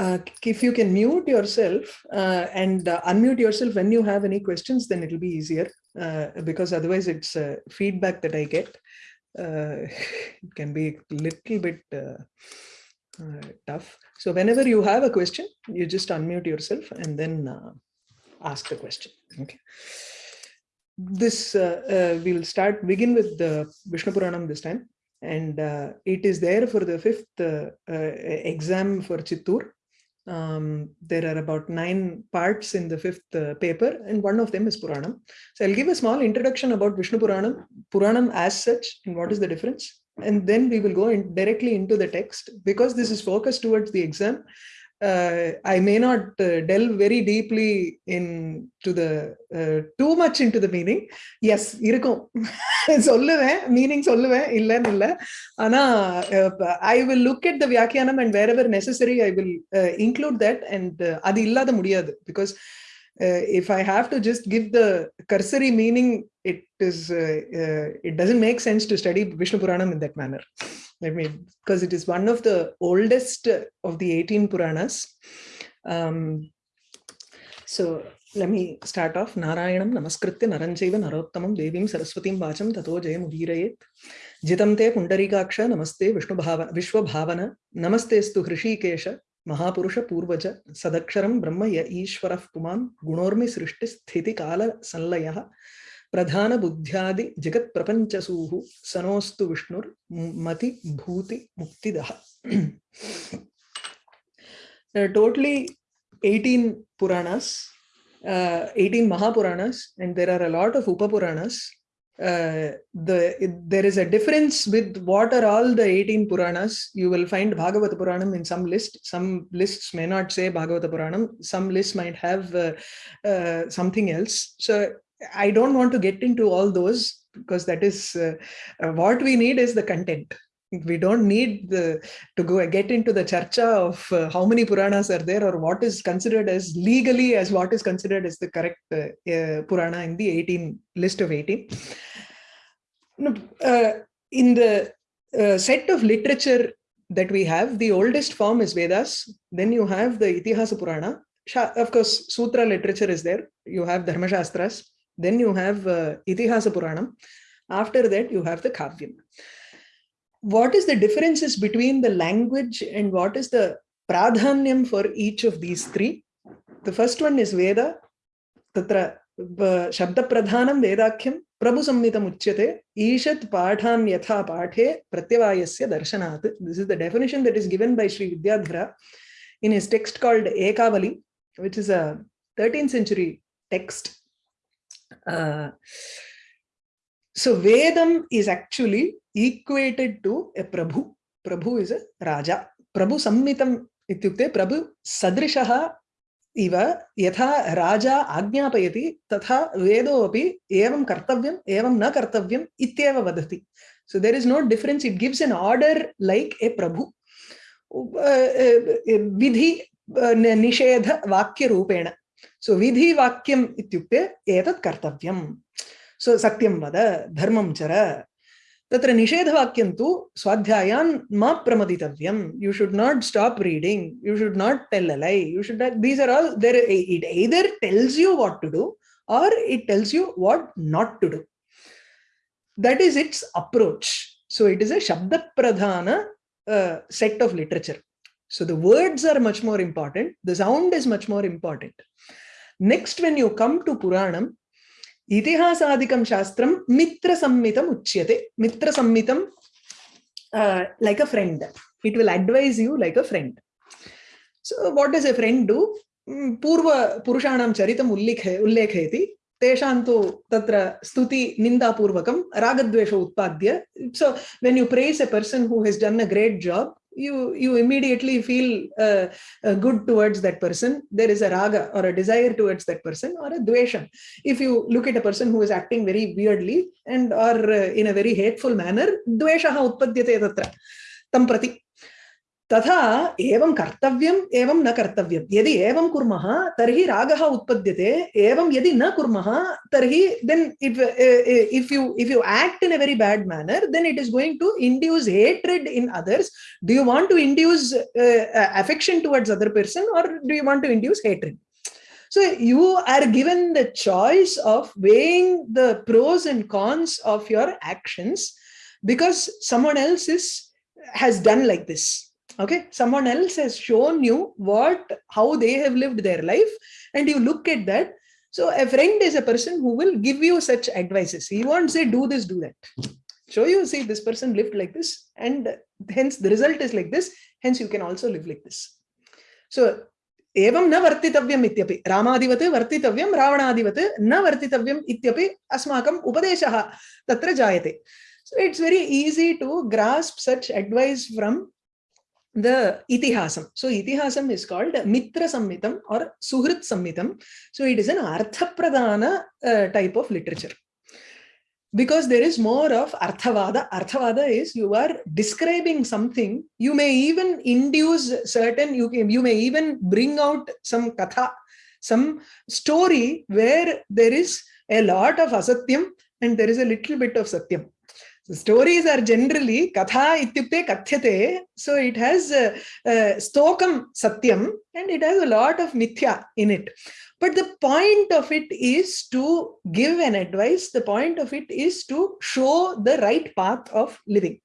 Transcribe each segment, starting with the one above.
Uh, if you can mute yourself uh, and uh, unmute yourself when you have any questions, then it'll be easier uh, because otherwise it's uh, feedback that I get. Uh, it can be a little bit tough. So whenever you have a question, you just unmute yourself and then ask the question. Okay. This we'll start begin with the Vishnu Puranam this time and uh, it is there for the fifth uh, uh, exam for Chittur. Um, there are about nine parts in the fifth uh, paper and one of them is Puranam. So I'll give a small introduction about Vishnu Puranam, Puranam as such and what is the difference. And then we will go in directly into the text because this is focused towards the exam uh, I may not uh, delve very deeply in to the uh, too much into the meaning. Yes, இருக்கும் சொல்லுவேன் meaning சொல்லுவேன் இல்லைன்னு இல்லை ஆனா look at the at and wherever necessary i will necessary I will include that and அது இல்லாத முடியாது because uh, if I have to just give the cursory meaning, it is uh, uh, it doesn't make sense to study Vishnu Puranam in that manner. I mean, because it is one of the oldest of the 18 Puranas. Um, so let me start off. Narayanam Namaskritya Naranjaiva Narottamam Devim Saraswatim Vacham Tato Jayam Udirayet. Jitam Te Pundarikaksha Namaste Vishnu Bhava, Vishwa Bhavana Namaste Stu Hrishikesha महापुरुष पूर्वज सदक्षरम ब्रह्म य ईश्वर पुमान गुणोर्मि सृष्टि स्थिति काल संलय प्रधान बुद्ध्यादि जगत प्रपंचसूः सनोस्तु विष्णुर मति भूति मुक्तिदः totally 18 puranas uh, 18 mahapuranas and there are a lot of upapuranas uh, the it, there is a difference with what are all the 18 puranas you will find bhagavata puranam in some list some lists may not say bhagavata puranam some lists might have uh, uh, something else so I don't want to get into all those because that is uh, uh, what we need is the content. We don't need the to go get into the charcha of uh, how many Puranas are there or what is considered as legally as what is considered as the correct uh, uh, Purana in the 18 list of 18. Uh, in the set of literature that we have, the oldest form is Vedas. Then you have the Itihasa Purana. Of course, Sutra literature is there. You have Dharma Shastras then you have uh. After that, you have the Kavyam. What is the differences between the language and what is the pradhanyam for each of these three? The first one is Veda. Tatra Shabda Pradhanam Vedakhyam Prabhu Sammitam Uchyate Ishat Padhan Yatha Pathe Pratyavayasya Darshanat. This is the definition that is given by Sri Vidyadhara in his text called Ekavali, which is a 13th century text uh, so Vedam is actually equated to a Prabhu. Prabhu is a Raja. Prabhu Sammitam ityukte Prabhu Sadrishaha इव यथा राजा आज्ञापयति तथा वेदोऽपि एवं कर्तव्यम् एवं न कर्तव्यम् इत्येव वदति so there is no difference it gives an order like a prabhu vidhi nishedha vakya rupena सो विधि वाक्यम इत्युक्ते एतत् कर्तव्यम् सो सत्यं वद धर्मं चर तत्र निषेधवाक्यं तु स्वाध्यायान् मा प्रमदितव्यम् you should not stop reading you should not tell a lie you should these are all there it tells you what to do or it tells you what not to do that is its approach so it is a shabda pradhana uh, set of literature so the words are much more important the sound is much more important Next, when you come to Puranam, Itihasadikam Shastram Mitra Sammitam Uchyate. Mitra Sammitam, uh, like a friend. It will advise you like a friend. So what does a friend do? पुरुषाणां चरितम् उल्लेख उल्लेखयति तेषां तु तत्र स्तुति निन्दापूर्वकं रागद्वेष उत्पाद्य so when you praise a person who has done a great job you you immediately feel uh, uh, good towards that person. There is a raga or a desire towards that person or a dvesha if you look at a person who is acting very weirdly and or uh, in a very hateful manner dvesha utpadyate tatra tam prati तथा एवं कर्तव्यम् एवं न कर्तव्यं यदि एवं कुर्मः, तर्हि रागः उत्पद्यते। एवं यदि न कुर्मः, तर्हि then if if you if you act in a very bad manner then it is going to induce hatred in others do you want to induce affection towards other person or do you want to induce hatred So, you are given the choice of weighing the pros and cons of your actions because someone else is, has done like this. okay someone else has shown you what how they have lived their life and you look at that so a friend is a person who will give you such advices he won't say do this do that show you see this person lived like this and hence the result is like this hence you can also live like this so एवं न वर्तितव्यम् इत्यपि रामादिवत् वर्तितव्यं रावणादिवत् न वर्तितव्यम् इत्यपि अस्माकम् उपदेशः तत्र जायते so it's very easy to grasp such advice from the itihasam. So itihasam is called Mitra Sammitam or Suhrit Sammitam. So it is an Arthapradana uh, type of literature. Because there is more of Arthavada. Arthavada is you are describing something. You may even induce certain, you, can, you may even bring out some katha, some story where there is a lot of asatyam and there is a little bit of satyam. So stories are generally katha ityukte kathyate. So it has uh, uh, stokam satyam and it has a lot of mithya in it. But the point of it is to give an advice. The point of it is to show the right path of living.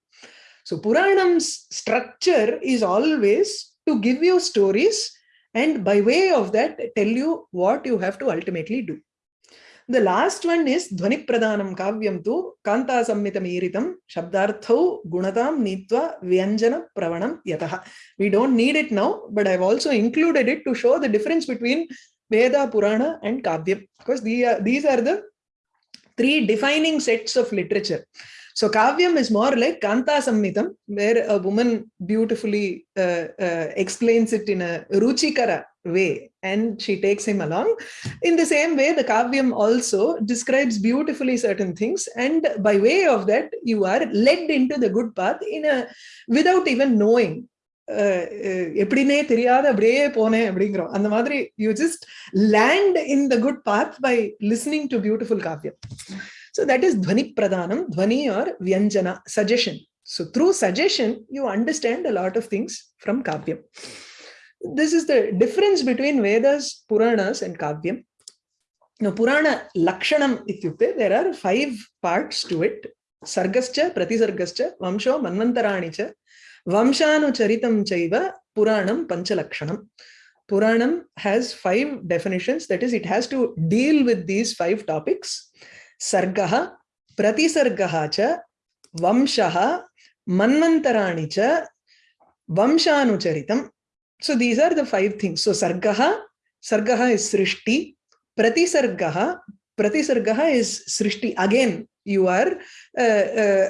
So Puranam's structure is always to give you stories and by way of that tell you what you have to ultimately do. The last one is Dhvani Pradhanam Kavyam tu Kanta Sammitam Iritam Shabdarthau Gunatam Nitva Vyanjana Pravanam Yataha. We don't need it now, but I've also included it to show the difference between Veda, Purana and Kavyam because the, uh, these are the three defining sets of literature. So Kavyam is more like Kanta Sammitam, where a woman beautifully uh, uh, explains it in a Ruchikara way and she takes him along. In the same way, the Kavyam also describes beautifully certain things and by way of that, you are led into the good path in a without even knowing எப்படினே தெரியாத அப்படியே போனேன் அப்படிங்கிறோம் அந்த மாதிரி you just land in the good path by listening to beautiful Kaviyam so that is dhvani pradhanam, dhvani or vyanjana, suggestion. So through suggestion, you understand a lot of things from Kavyam. This is the difference between Vedas, Puranas and Kavyam. Now, Purana Lakshanam ityukte, there are five parts to it. Sargascha, Pratisargascha, Vamsho, Manvantaranicha, Vamshanucharitam Chaiva, Puranam Panchalakshanam. Puranam has five definitions. That is, it has to deal with these five topics. सर्ग, प्रतिसर्ग च, वंश मन्वरा चंशाचरित so these are five thing so सर्ग सर्ग is सृष्टि, प्रतिसर्ग प्रतिसर्ग is Srishti. Again you are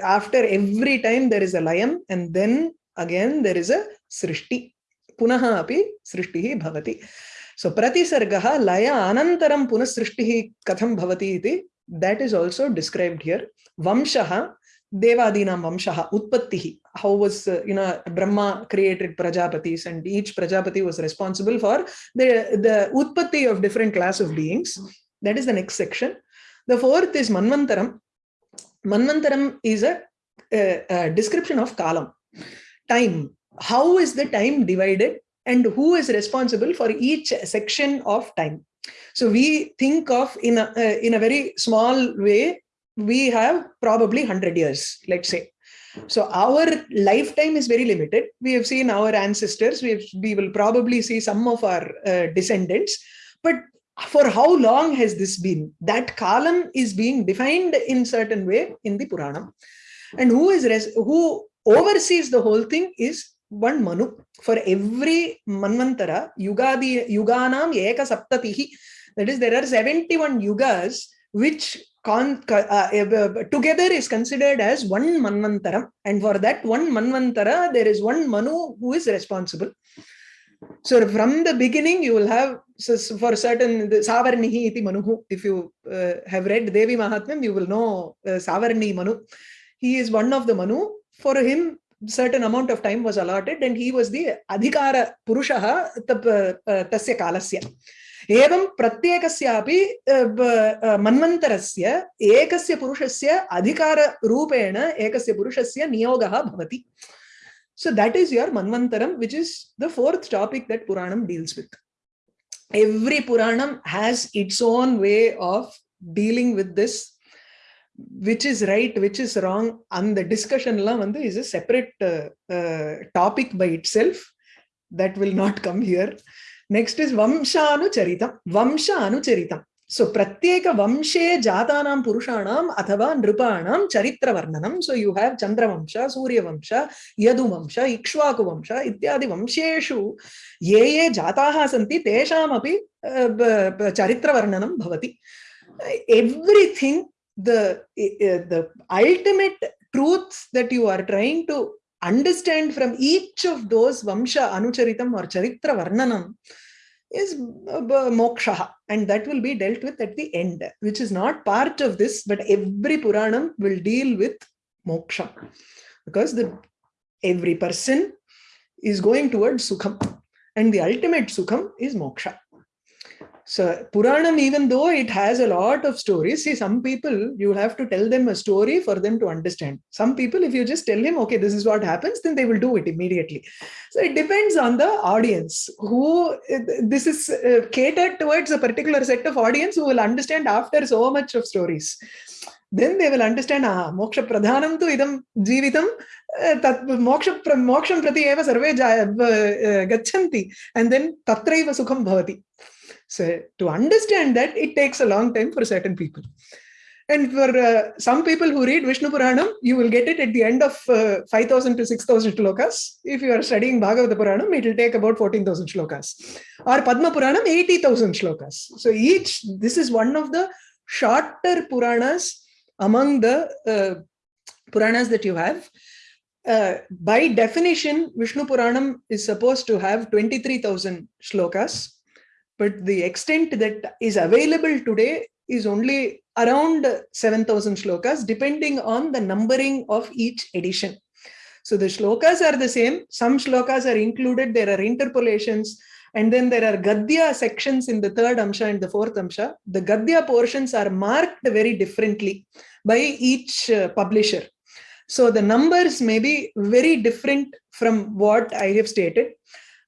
after every time there is a लय and then again there is a सृष्टि। पुनः अभी सृष्टि सो प्रतिसर्ग, लय अन पुनः सृष्टि कथम होती that is also described here. Vamshaha, Devadinam Vamshaha, Utpattihi. How was, uh, you know, Brahma created Prajapatis and each Prajapati was responsible for the, the Utpatti of different class of beings. That is the next section. The fourth is Manvantaram. Manvantaram is a, a, a description of Kalam, time. How is the time divided and who is responsible for each section of time? So we think of in a, uh, in a very small way, we have probably 100 years, let's say. So our lifetime is very limited. We have seen our ancestors, we, have, we will probably see some of our uh, descendants, but for how long has this been? That Kalam is being defined in certain way in the Puranam. And who is who oversees the whole thing is one Manu. For every Manvantara, Yugadi, Yuganam Eka Saptatihi, that is, there are 71 yugas which con, uh, uh, together is considered as one Manvantara. And for that one Manvantara, there is one Manu who is responsible. So from the beginning, you will have so for certain Savarnihi iti Manuhu. If you uh, have read Devi Mahatmyam, you will know uh, Savarni Manu. He is one of the Manu. For him, certain amount of time was allotted and he was the adhikara purushaha tasya kalasya एवं प्रत्येकस्यापि मन्वन्तरस्य एकस्य पुरुषस्य अधिकाररूपेण एकस्य पुरुषस्य नियोगः भवति so that is your manvantaram which is the fourth topic that puranam deals with every puranam has its own way of dealing with this which is right which is wrong and the discussion is a separate uh, uh, topic by itself that will not come here. Next is vamshanucharitam. Vamshanucharitam. So pratyeka vamshe jatanam purushanam athava nripanam charitra varnanam so you have chandra vamsha surya vamsha yadu vamsha ikshvaku vamsha ityadi vamsheshu. Ye ye jataha santi tesham api charitra varnanam bhavati everything the eh, eh, the ultimate truths that you are trying to understand from each of those vamsha anucharitam or charitra varnanam is moksha and that will be dealt with at the end which is not part of this but every puranam will deal with moksha. Because the every person is going towards sukham and the ultimate sukham is moksha so Puranam, even though it has a lot of stories, see some people, you have to tell them a story for them to understand. Some people, if you just tell him, okay, this is what happens, then they will do it immediately. So it depends on the audience who this is uh, catered towards a particular set of audience who will understand after so much of stories. Then they will understand, ah, moksha pradhanam tu idam jivitam tat moksha moksham prati eva sarve gachanti and then tatraiva sukham bhavati. So to understand that, it takes a long time for certain people. And for uh, some people who read Vishnu Puranam, you will get it at the end of uh, 5,000 to 6,000 shlokas. If you are studying Bhagavata Puranam, it will take about 14,000 shlokas. Or Padma Puranam, 80,000 shlokas. So each, this is one of the shorter Puranas among the uh, Puranas that you have. Uh, by definition, Vishnu Puranam is supposed to have 23,000 shlokas but the extent that is available today is only around 7000 shlokas depending on the numbering of each edition. So the shlokas are the same. Some shlokas are included. There are interpolations. And then there are gadya sections in the third amsha and the fourth amsha. The gadya portions are marked very differently by each uh, publisher. So the numbers may be very different from what i have stated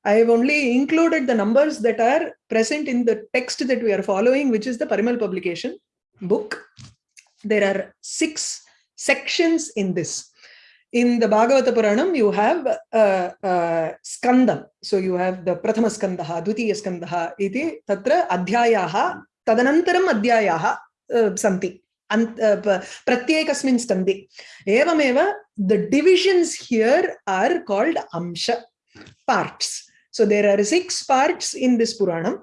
I have only included the numbers that are present in the text that we are following, which is the Parimal publication book. There are six sections in this. In the Bhagavata Puranam, you have uh, uh, Skandam. So you have the Prathama Skandaha, Dvitiya Skandaha, iti tatra adhyayaha, tadanantaram adhyayaha uh, santi. And, uh, pratyekasmin skandi. Evameva, the divisions here are called Amsha, parts so there are six parts in this Puranam.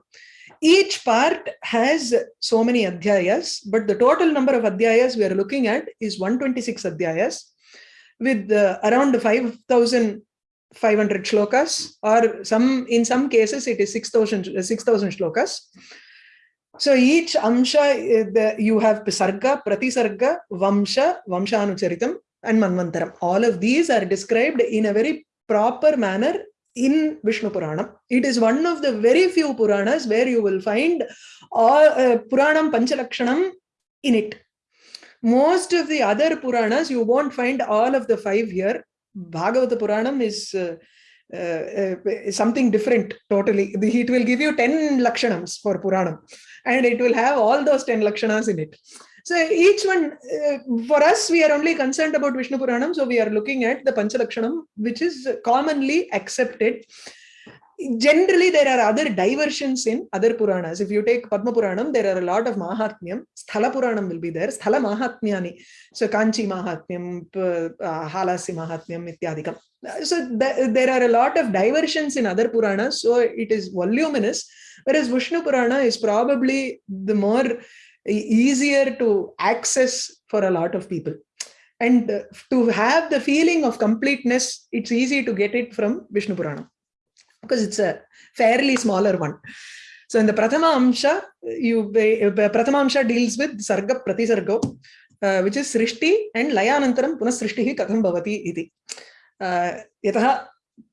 Each part has so many adhyayas, but the total number of adhyayas we are looking at is 126 adhyayas with uh, around 5,500 shlokas or some in some cases it is 6,000 6, shlokas. So each amsha, uh, you have Sarga, Pratisarga, Vamsha, Vamshanucharitam and Manvantaram. All of these are described in a very proper manner in Vishnu Puranam. It is one of the very few Puranas where you will find all, uh, Puranam Panchalakshanam in it. Most of the other Puranas, you won't find all of the five here. Bhagavata Puranam is uh, uh, uh something different totally. It will give you 10 Lakshanams for Puranam and it will have all those 10 Lakshanas in it. So each one, uh, for us, we are only concerned about Vishnu Puranam. So we are looking at the Panchalakshanam, which is commonly accepted. Generally, there are other diversions in other Puranas. If you take Padma Puranam, there are a lot of Mahatmyam. Sthala Puranam will be there. Sthala Mahatmyani. So Kanchi Mahatmyam, uh, Halasi Mahatmyam, Ityadikam. So th there are a lot of diversions in other Puranas. So it is voluminous. Whereas Vishnu Purana is probably the more easier to access for a lot of people and uh, to have the feeling of completeness it's easy to get it from vishnu purana because it's a fairly smaller one so in the prathama amsha you uh, prathama amsha deals with sarga pratisarga uh, which is srishti and layanantaram punasrishti katham bhavati iti यतः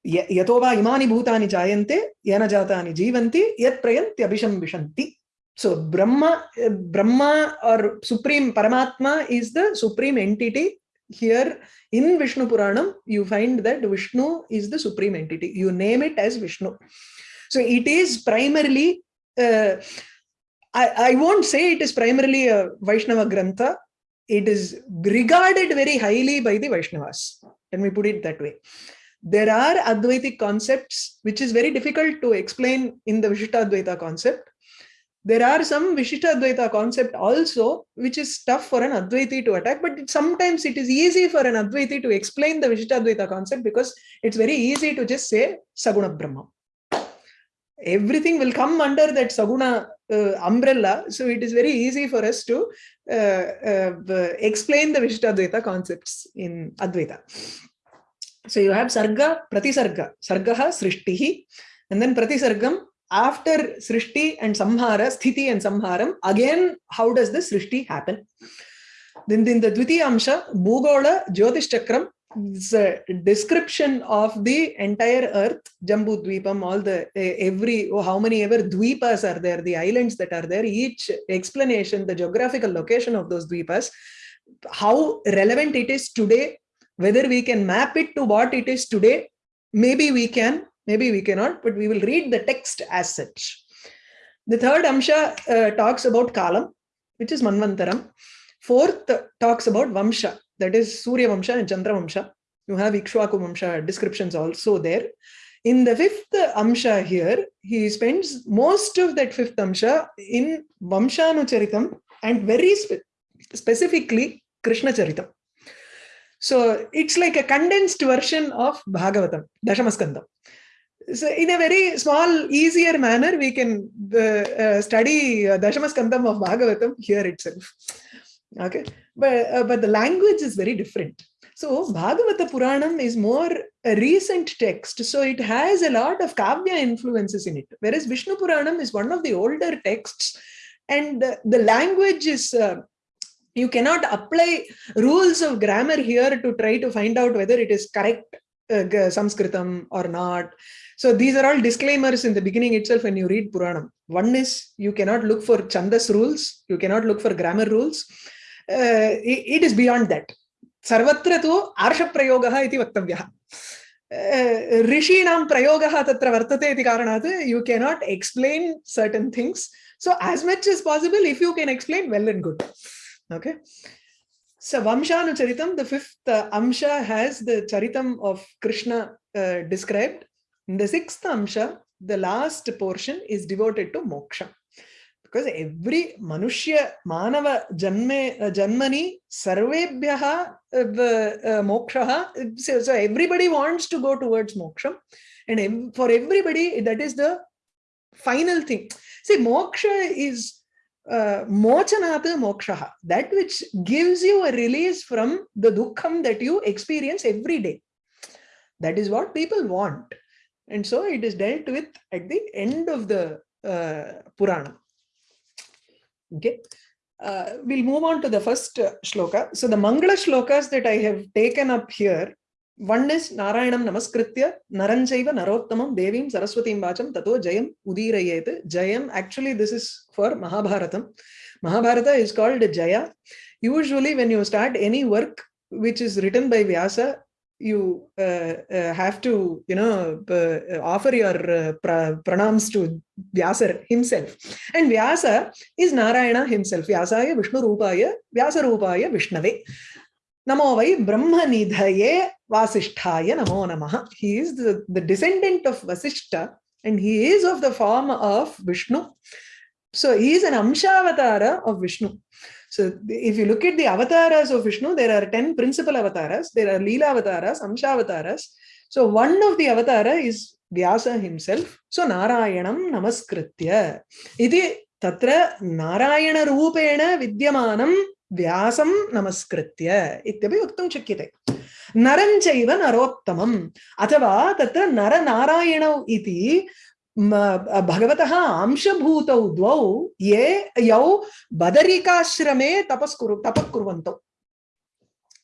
यतो वा इमानि भूतानि जायन्ते येन जातानि जीवन्ति यत् प्रयन्त्यभिशं विशन्ति so brahma brahma or supreme paramatma is the supreme entity. Here in vishnu puranam you find that vishnu is the supreme entity. You name it as vishnu. So it is primarily uh, I, I won't say it is primarily a vaishnava grantha. It is regarded very highly by the vaishnavas. Let me put it that way? There are advaitic concepts which is very difficult to explain in the vishishtadvaita concept there are some Vishishta Advaita concept also, which is tough for an Advaiti to attack, but it, sometimes it is easy for an Advaiti to explain the Vishishta Advaita concept because it's very easy to just say Saguna Brahma. Everything will come under that Saguna uh, umbrella, so it is very easy for us to uh, uh, explain the Vishishta Advaita concepts in Advaita. So you have Sarga, Pratisarga. Sargaha, Srishtihi, and then Pratisargam, after Srishti and Samhara, Sthiti and Samharam, again, how does the Srishti happen? Then in the Dviti Amsha, Bhugola, Jyotish Chakram, is a description of the entire earth, Jambu Dvipam, all the, every, oh, how many ever Dvipas are there, the islands that are there, each explanation, the geographical location of those Dvipas, how relevant it is today, whether we can map it to what it is today, maybe we can, Maybe we cannot, but we will read the text as such. The third Amsha uh, talks about Kalam, which is Manvantaram. Fourth talks about Vamsha, that is Surya Vamsha and Chandra Vamsha. You have Ikshwaku Vamsha descriptions also there. In the fifth Amsha here, he spends most of that fifth Amsha in Vamshanucharitam and very spe specifically Krishna Charitam. So it's like a condensed version of Bhagavatam, Dashamaskandam so in a very small, easier manner, we can uh, uh, study uh, Dashamaskandam of Bhagavatam here itself. Okay, but uh, but the language is very different. So Bhagavata Puranam is more a recent text, so it has a lot of Kavya influences in it. Whereas Vishnu Puranam is one of the older texts, and the language is uh, you cannot apply rules of grammar here to try to find out whether it is correct uh, Sanskritam or not. So these are all disclaimers in the beginning itself when you read Puranam. One is you cannot look for Chandas rules, you cannot look for grammar rules. Uh, it, it is beyond that. Sarvatra tu arsha prayogaha iti vaktavyaha. ऋषीणां प्रयोगः तत्र वर्तते इति कारणात् you cannot explain certain things. So as much as possible, if you can explain, well and good. Okay. So Vamshanucharitam, the fifth uh, Amsha has the Charitam of Krishna uh, described. in the sixth Amsha, the last portion is devoted to moksha. Because every Manushya, Manava, Janme, uh, Janmani, Sarvebhyaha, uh, Moksha, so, so everybody wants to go towards moksha. And for everybody, that is the final thing. See, moksha is uh, mochanata moksha, that which gives you a release from the dukkham that you experience every day. That is what people want. And so it is dealt with at the end of the uh, Purana. Okay. Uh, we'll move on to the first shloka. So the Mangala shlokas that I have taken up here, one is Narayanam Namaskritya, Naranjaiva Narottamam Devim Saraswatim Vacham Tato Jayam Udirayet. Jayam, actually this is for Mahabharatam. Mahabharata is called Jaya. Usually when you start any work which is written by Vyasa, you uh, uh, have to, you know, uh, offer your pra pranams to Vyasa himself. And Vyasa is Narayana himself. Vyasaya Vishnu Rupaya, Vyasa Rupaya Vishnave. Namo vai Brahma Nidhaye Vasisthaya Namo Namaha. He is the, the descendant of Vasishta and he is of the form of Vishnu. So he is an Amshavatara of Vishnu. So if you look at the avatars of Vishnu, there are 10 principal avatars. There are Leela avatars, Amsha avatars. So one of the avatara is Vyasa himself. So Narayanam Namaskritya. Iti tatra Narayana Rupena Vidyamanam Vyasam Namaskritya. Ityapi uktam chakyate. Naranchaiva Narottamam. Athava tatra Nara Narayana iti भगवत अंशभूतौ द्वौ ये, यौ बदरिकाश्रमे तपस्कुरु तपकुर्वन्तौ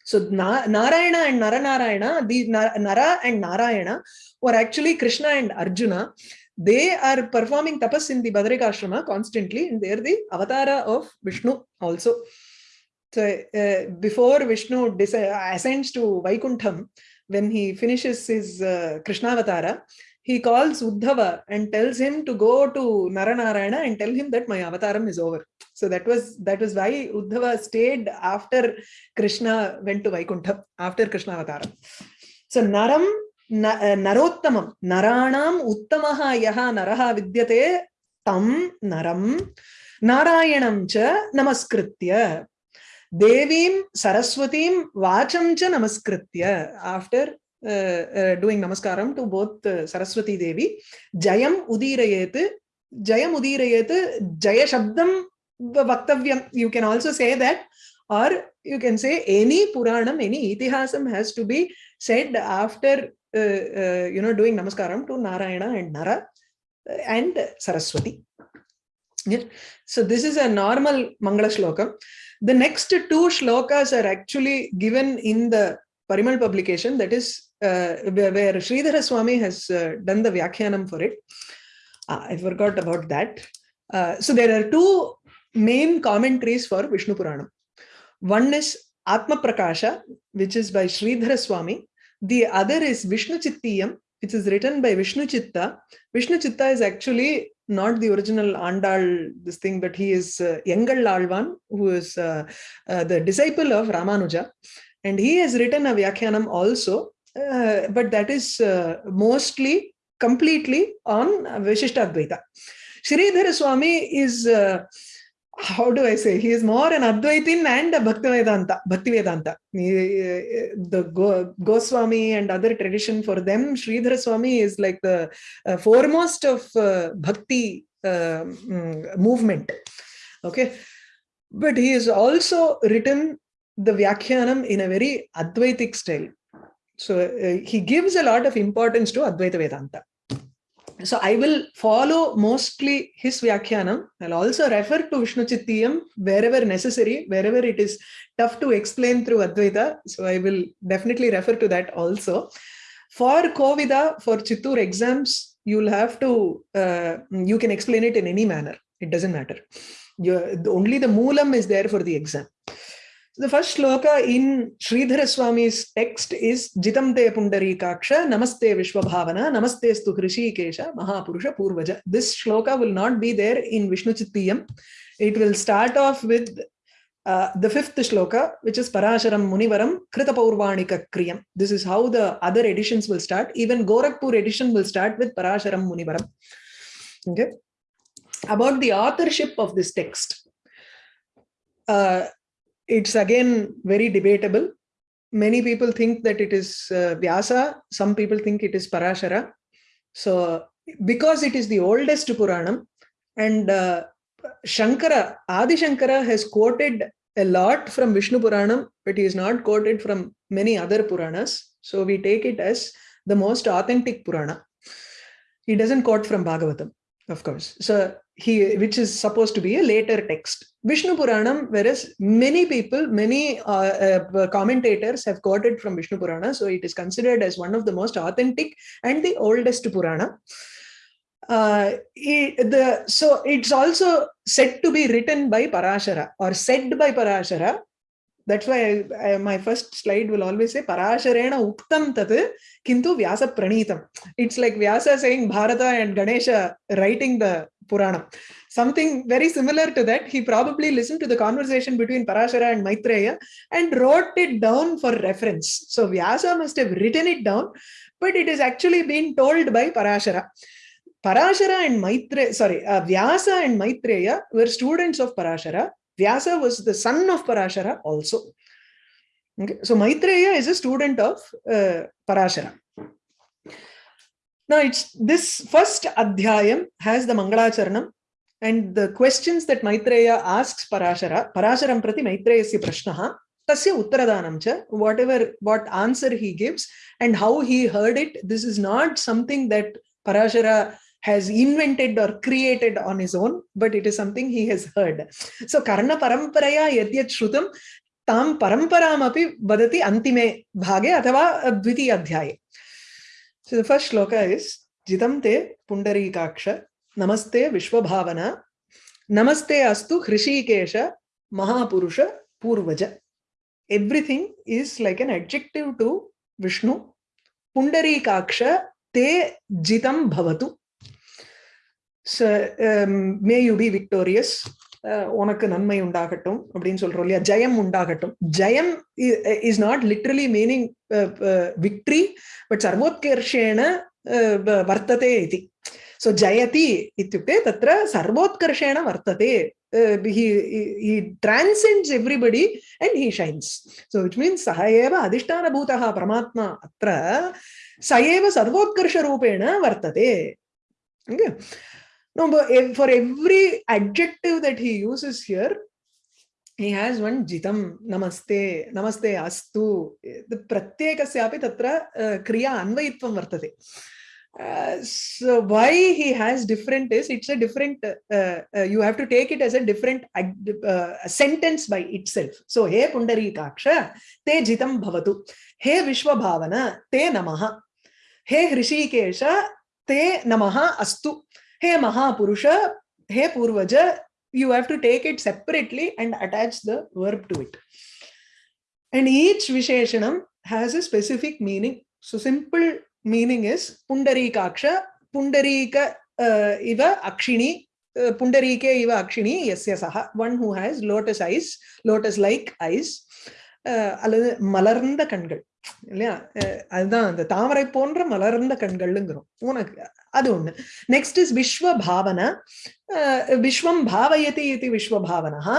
so Narayana and Naranarayana, the Nara and Narayana और actually Krishna and Arjuna they are performing tapas in the Badarikashrama constantly and they the avatar of Vishnu also so before Vishnu this ascends to Vaikuntham when he finishes his Krishnavatara he calls Uddhava and tells him to go to Naranarayana and tell him that my avataram is over. So that was that was why Uddhava stayed after Krishna went to Vaikuntha, after Krishna avataram. So Naram eh, Narottamam, Naranam Uttamaha Yaha Naraha Vidyate Tam Naram Narayanam Cha Namaskritya Devim Saraswatim Vacham Cha Namaskritya after doing namaskaram to both Saraswati Devi. Jayam Udirayet, Jayam Udirayet, Jaya Shabdam Vaktavyam. You can also say that, or you can say any Puranam, any Itihasam has to be said after uh, uh, you know doing namaskaram to Narayana and Nara and Saraswati. Yeah. So this is a normal Mangala Shloka. The next two shlokas are actually given in the Parimal publication that is uh, where Sridhara Swami has uh, done the Vyakhyanam for it. Uh, I forgot about that. Uh, so there are two main commentaries for Vishnu Puranam. One is Atma Prakasha, which is by Sridhara Swami. The other is Vishnu Chittiyam, which is written by Vishnu Chitta. Vishnu Chitta is actually not the original Andal, this thing, but he is uh, Yengal Alvan, who is uh, uh, the disciple of Ramanuja. And he has written a Vyakhyanam also, uh, but that is uh, mostly completely on Vishishtadvaita. Sridhara Swami is, uh, how do I say, he is more an Advaitin and a Bhaktivedanta. Bhaktivedanta. The Go, Goswami and other tradition for them, Sridhara Swami is like the uh, foremost of uh, Bhakti uh, movement. Okay. But he has also written the Vyakhyanam in a very Advaitic style. So uh, he gives a lot of importance to Advaita Vedanta. So I will follow mostly his Vyakhyanam. I'll also refer to Vishnu Chittiyam wherever necessary, wherever it is tough to explain through Advaita. So I will definitely refer to that also. For Kovida, for Chittur exams, you'll have to, uh, you can explain it in any manner. It doesn't matter. You're, only the Moolam is there for the exam. The first shloka in Sridhara Swami's text is Jitam te Pundarikaksha, Namaste Vishwabhavana, Namaste stu Hrishikesha, Mahapurusha Purvaja. This shloka will not be there in Vishnu Chittiyam. It will start off with uh, the fifth shloka, which is Parasharam Munivaram Krita Paurvanika Kriyam. This is how the other editions will start. Even Gorakhpur edition will start with Parasharam Munivaram. Okay. About the authorship of this text. Uh, it's again very debatable. Many people think that it is uh, Vyasa, some people think it is Parashara. So because it is the oldest Puranam and uh, Shankara, Adi Shankara has quoted a lot from Vishnu Puranam, but he is not quoted from many other Puranas. So we take it as the most authentic Purana. He doesn't quote from Bhagavatam, of course. So he which is supposed to be a later text vishnu puranam whereas many people many uh, uh, commentators have quoted from vishnu purana so it is considered as one of the most authentic and the oldest purana uh, it, the so it's also said to be written by parashara or said by parashara that's why I, I, my first slide will always say parasharena uktam tat kintu vyasa pranitam it's like vyasa saying bharata and ganesha writing the Puranam. Something very similar to that, he probably listened to the conversation between Parashara and Maitreya and wrote it down for reference. So Vyasa must have written it down, but it is actually being told by Parashara. Parashara and Maitreya, sorry, uh, Vyasa and Maitreya were students of Parashara. Vyasa was the son of Parashara also. Okay. So Maitreya is a student of uh, Parashara. Now it's this first adhyayam has the Mangalacharanam and the questions that Maitreya asks Parashara, Parasharam prati Maitreya prashnaha, tasya uttaradanam cha, whatever, what answer he gives and how he heard it. This is not something that Parashara has invented or created on his own, but it is something he has heard. So Karna Paramparaya Yadyat Shrutam, तां परम्परामपि वदति अन्तिमे भागे अथवा द्वितीय अध्याये So the first shloka is Jitam te Pundarikaksha Namaste Vishwabhavana Namaste Astu Hrishikesha Mahapurusha Purvaja. Everything is like an adjective to Vishnu. Pundarikaksha te Jitam Bhavatu. So um, may you be victorious. உனக்கு நன்மை உண்டாகட்டும் அப்படின்னு சொல்றோம் இல்லையா ஜெயம் உண்டாகட்டும் ஜெயம் is not literally meaning victory but சர்வோத்கர்ஷேன வர்த்ததே இது सो जयति इत्युक्ते तत्र सर्वोत्कर्षेण वर्तते he he transcends everybody and he shines so which means सः एव अधिष्ठानभूतः परमात्मा अत्र स एव सर्वोत्कर्षरूपेण वर्तते okay No, but for every adjective that he uses here, he has one jitam, namaste, namaste astu. The pratyekasyapi tatra uh, kriya anvayitvam vartate. Uh, so why he has different is it's a different uh, uh, you have to take it as a different uh, sentence by itself so he pundarikaksha te jitam bhavatu he vishwabhavana te namaha he hrishikesha te namaha astu hey Mahapurusha, hey Purvaja, you have to take it separately and attach the verb to it. And each Visheshanam has a specific meaning. So simple meaning is Pundarikaksha, Pundarika uh, iva akshini, uh, Pundarike iva akshini, yes, yes, aha, one who has lotus eyes, lotus-like eyes, அல்லது மலர்ந்த கண்கள் இல்லையா அதுதான் அந்த தாமரை போன்ற மலர்ந்த கண்கள்ங்கிறோம் உனக்கு அது ஒண்ணு நெக்ஸ்ட் இஸ் விஸ்வ பாவன விஸ்வம் பாவயதி இது விஸ்வ Bhavana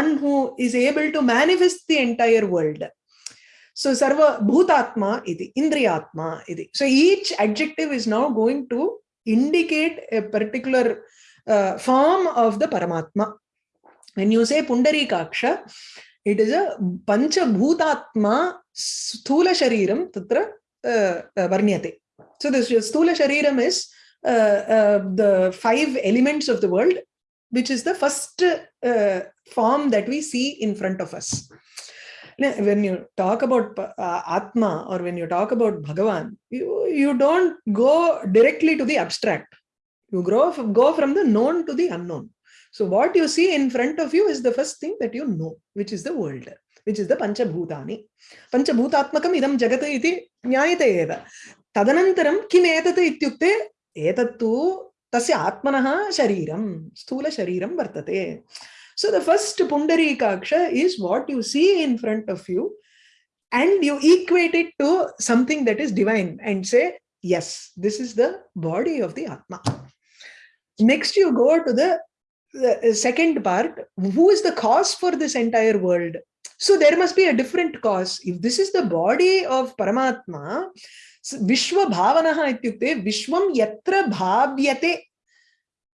one who is able to manifest the entire world So sarva bhutatma iti, indriyatma iti. So each adjective is now going to indicate a particular uh, form of the Paramatma. When you say Pundarikaksha, Tatra uh, uh, Varnyate. So this Sthula Shariram is uh, uh, the five elements of the world, which is the first uh, form that we see in front of us. When you talk about uh, Atma or when you talk about Bhagavan, you, you don't go directly to the abstract. You grow, go from the known to the unknown. So what you see in front of you is the first thing that you know, which is the world, which is the Panchabhutani. Panchabhutatmakam idam jagat iti nyayate eva. Tadanantaram kim etat ityukte etattu tasya atmanaha shariram, sthula shariram vartate. So the first Pundarikaksha is what you see in front of you and you equate it to something that is divine and say, yes, this is the body of the Atma. Next, you go to the the second part who is the cause for this entire world so there must be a different cause if this is the body of paramatma विश्वभावनः इत्युक्ते विश्वं यत्र भाव्यते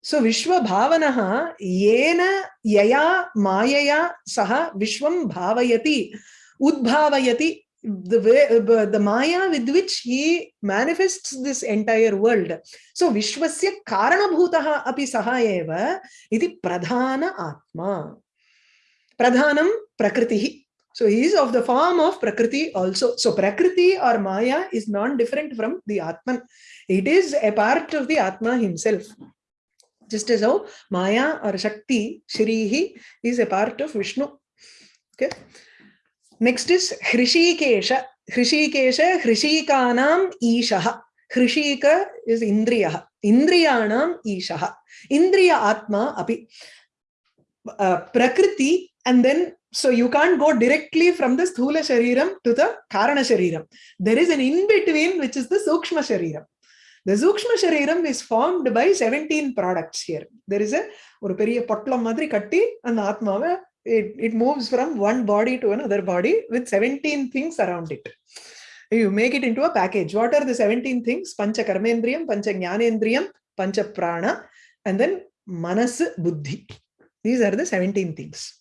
सो विश्वभावनः येन यया मायया सः विश्वं भावयति उद्भावयति the way uh, the maya with which he manifests this entire world so vishwasya karanabhutah api saha eva iti pradhana atma pradhanam prakritihi So he is of the form of Prakriti also. So Prakriti or Maya is non-different from the Atman. It is a part of the Atma himself. Just as how Maya or Shakti, Shrihi, is a part of Vishnu. Okay. Next is Hrishikesha. Hrishikesha, Hrishikanam Ishaha. Hrishika is Indriya. Indriyanam Ishaha. Indriya Atma api. Uh, Prakriti and then so you can't go directly from the Sthula Shariram to the Karana Shariram. There is an in-between which is the Sukshma Shariram. The Sukshma Shariram is formed by 17 products here. There is a ஒரு பெரிய பொட்டலம் மாதிரி கட்டி அந்த ஆத்மாவை it, it moves from one body to another body with 17 things around it. You make it into a package. What are the 17 things? Pancha Karmendriyam, Pancha Jnanendriyam, Pancha Prana, and then Manas Buddhi. These are the 17 things.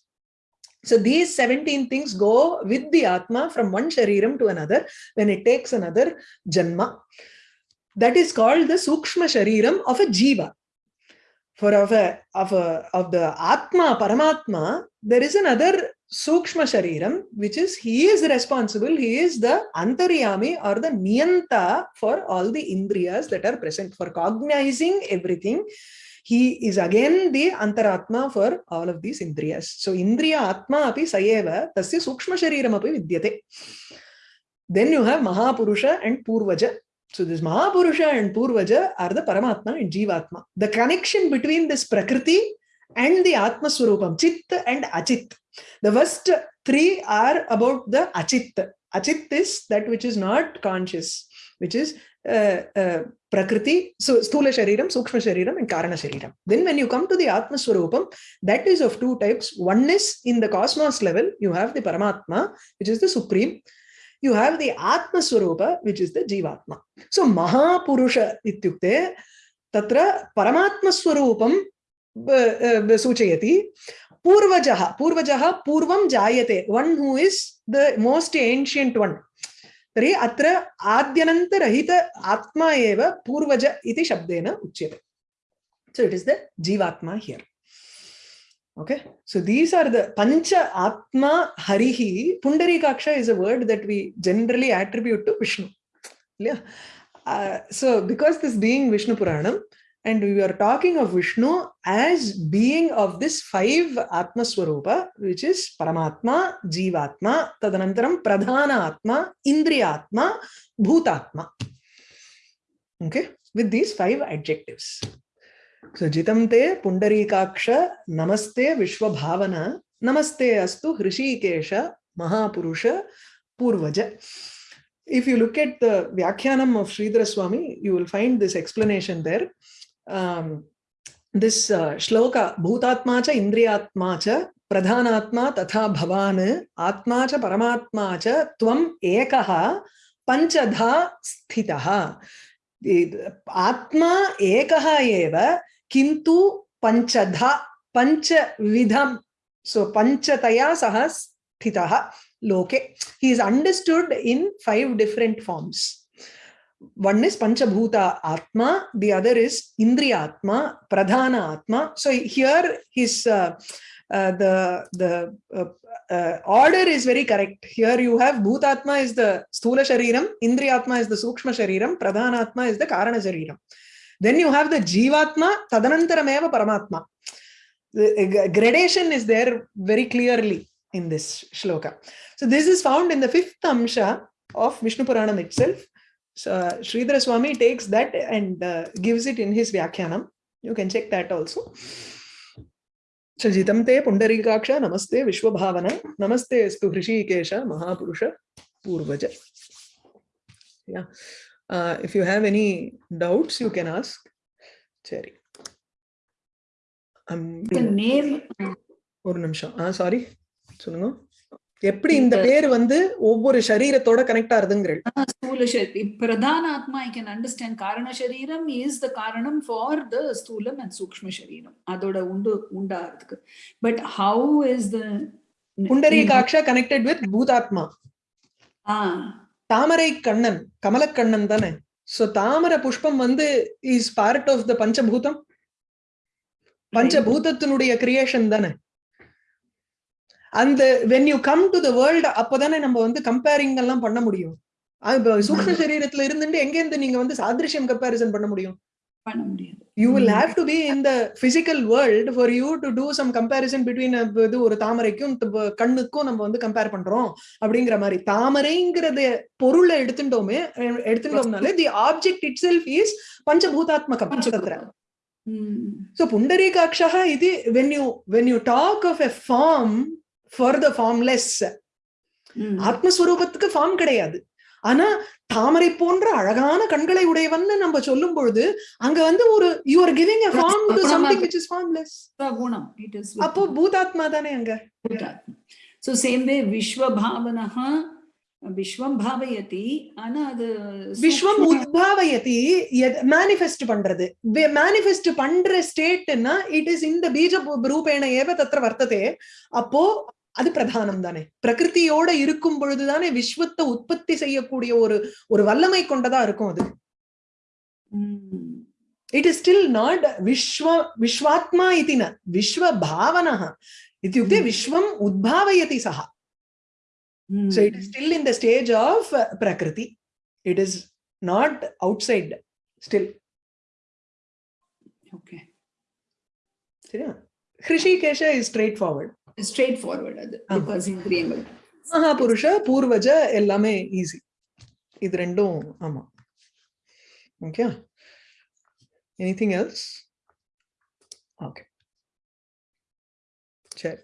So these 17 things go with the Atma from one Shariram to another when it takes another Janma. That is called the Sukshma Shariram of a Jiva. For of, a, of, a, of the Atma, Paramatma, there is another Sukshma Shariram, which is he is responsible, he is the Antaryami or the Niyanta for all the Indriyas that are present, for cognizing everything. He is again the Antaratma for all of these Indriyas. So Indriya Atma api sayeva tasya Sukshma Shariram api vidyate. Then you have Mahapurusha and Purvaja. So this Mahapurusha and Purvaja are the Paramatma and Jivatma. The connection between this Prakriti and the Atma Swarupam, Chit and Achit. The first three are about the Achit. Achit is that which is not conscious, which is uh, uh, Prakriti, so Sthula Shariram, Sukshma Shariram, and Karana Shariram. Then when you come to the Atma Swarupam, that is of two types. One is in the cosmos level, you have the Paramatma, which is the Supreme You have the Atma Swarupa, which is the Jivatma. So Mahapurusha ityukte, tatra Paramatma Swarupam सूचयति पूर्वजः पूर्वजः पूर्वं जायते one who is the most ancient one तर्हि अत्र आद्यनन्तरहित आत्मा एव पूर्वज इति शब्देन उच्यते so it is the jivatma here okay? So these are the pancha atma harihi. Pundarikaksha is a word that we generally attribute to vishnu. Yeah? Uh, so because this being vishnu puranam and we are talking of Vishnu as being of this five Atma Swarupa, which is Paramatma, Jivatma, Tadanantaram, Pradhana Atma, Indriyatma, Bhutatma. Okay, with these five adjectives. So Jitamte Pundarikaksha Namaste Vishwabhavana Namaste Astu Hrishikesha Mahapurusha Purvaja. If you look at the Vyakhyanam of Sridhara Swami, you will find this explanation there. um, this uh, shloka bhutatma cha indriyatma cha pradhanatma tatha bhavan atma cha paramatma cha tvam ekah panchadha sthitah atma ekah eva kintu panchadha panchavidham so panchataya sah sthitah loke he is understood in five different forms one is Panchabhuta Atma, the other is Indriya Atma, Pradhana Atma. So here his uh, uh, the the uh, uh, order is very correct. Here you have Bhutatma is the Sthula Shariram, Indriyatma is the Sukshma Shariram, Pradhanatma is the Karana Shariram. Then you have the Jivatma, Tadanantarameva Paramatma. The gradation is there very clearly in this shloka. So this is found in the fifth Amsha of Vishnu Puranam itself. So Sridhara Swami takes that and uh, gives it in his Vyakhyanam. You can check that also. So Jitamte Pundarikaksha Namaste Vishwabhavana Namaste Hrishikesha Mahapurusha Purvaja. Yeah. Uh, if you have any doubts, you can ask. சரி. ஒரு நிமிஷம். ஆ sorry சொல்லுங்க. எப்படி இந்த பேர் வந்து ஒவ்வொரு சரீரத்தோட கனெக்ட் ஆகுதுங்கிறீர்கள் பிரதான ஆத்மா ஐ கேன் அண்டர்ஸ்டாண்ட் காரண சரீரம் இஸ் த காரணம் ஃபார் த அண்ட் சூக்ம சரீரம். அதோட உண்டு உண்டாகிறதுக்கு. But how is the Pundarikaksha connected with Bhutatma? ஆ. தாமரை கண்ணன் கமலக்கண்ணன் தானே? சோ தாமரை புஷ்பம் வந்து இஸ் பார்ட் ஆஃப் த பஞ்சபூதம். பஞ்சபூதத்தினுடைய கிரியேஷன் தானே? அந்த when you come to the world அப்பதானே நம்ம வந்து கம்பேரிங் எல்லாம் பண்ண முடியும். சூக்ஷ்ம சரீரத்துல இருந்துட்டு எங்க இருந்து நீங்க வந்து சாதிருஷ்யம் கம்பேரிசன் பண்ண முடியும்? பண்ண முடியாது. You will. Have to be in the physical world for you to do some comparison between இது ஒரு தாமரைக்கும் த- கண்ணுக்கும் நம்ம வந்து கம்பேர் பண்றோம் அப்படிங்கிற மாதிரி தாமரைங்கிறத பொருளை எடுத்துட்டோமே எடுத்துட்டோம்னாலே the object itself is பஞ்சபூதாத்மகம் Mm. So Pundarikakshaha iti when you when you talk of a form for the formless. ஆத்மஸ்வரூபத்துக்கு ஃபார்ம் கிடையாது ஆனா தாமரை போன்ற அழகான கண்களை உடையவன்னு நம்ம சொல்லும் பொழுது அங்க வந்து ஒரு you are giving a form to something which is formless. it is. with அப்போ பூதாத்மா தானே அங்க. So same way Vishwa Bhavanaha Vishwam Bhavayati ஆனா அது விஸ்வம் உத்பாவயதி மேனிஃபெஸ்ட் பண்றது. மேனிஃபெஸ்ட் பண்ற ஸ்டேட்னா இட் இஸ் இந்த பீஜ ரூபேண ஏவ தத்திர வர்த்ததே. அப்போ அது பிரதானம் தானே. பிரகிருத்தியோட இருக்கும் பொழுதுதானே விஸ்வத்தை உற்பத்தி செய்யக்கூடிய ஒரு ஒரு வல்லமை கொண்டதா இருக்கும் அது. இட் இஸ் ஸ்டில் நாட் விஸ்வ விஸ்வாத்மா இதின விஸ்வ பாவனா இத்தியுக்தே விஸ்வம் உத்பாவயதி சஹா. So it is still in the stage of uh, prakriti. It is not outside still. Okay. சரியா? Hrishikesha is straightforward straightforward. Straightforward அது because இந்திரியங்கள். மகாபுருஷ பூர்வஜ எல்லாமே ஈஸி இது ரெண்டும் ஆமா. ஓகே எனிதிங் எல்ஸ் ஓகே சரி.